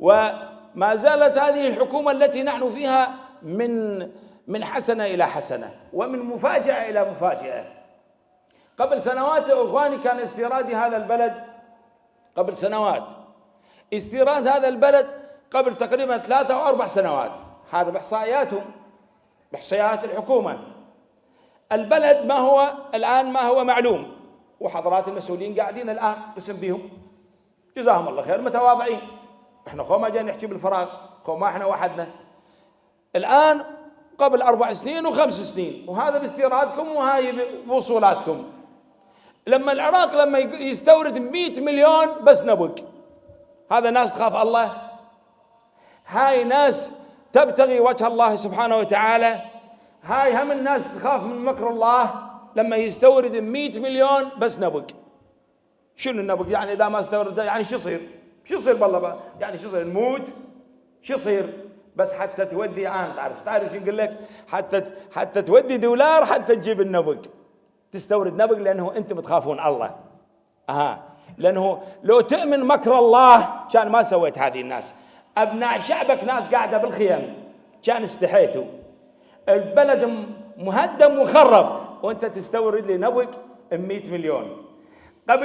وما زالت هذه الحكومة التي نحن فيها من من حسنة إلى حسنة ومن مفاجأة إلى مفاجأة. قبل سنوات يا إخواني كان استيراد هذا البلد. قبل سنوات. استيراد هذا البلد قبل تقريبا ثلاثة أو أربع سنوات. هذا بإحصائياتهم بإحصائيات الحكومة. البلد ما هو؟ الآن ما هو معلوم. وحضرات المسؤولين قاعدين الآن قسم بهم. جزاهم الله خير متواضعين. إحنا خو ما جاي نحكي بالفراغ خو ما إحنا وحدنا. الآن قبل أربع سنين وخمس سنين وهذا باستيرادكم وهاي بوصولاتكم. لما العراق لما يستورد 100 مليون بس نبق هذا ناس تخاف الله؟ هاي ناس تبتغي وجه الله سبحانه وتعالى. هاي هم الناس تخاف من مكر الله لما يستورد 100 مليون بس نبق شنو النبق يعني إذا ما استورد يعني شو يصير؟ شو يصير بالله يعني شو يصير؟ نموت؟ شو يصير؟ بس حتى تودي عام تعرف تعرف يقول لك؟ حتى حتى تودي دولار حتى تجيب النبق. تستورد نبق لأنه أنتم تخافون الله. أها. لأنه لو تؤمن مكر الله كان ما سويت هذه الناس. أبناء شعبك ناس قاعدة بالخيم. كان استحيتوا. البلد مهدم وخرب. وأنت تستورد لي نبق ب 100 مليون.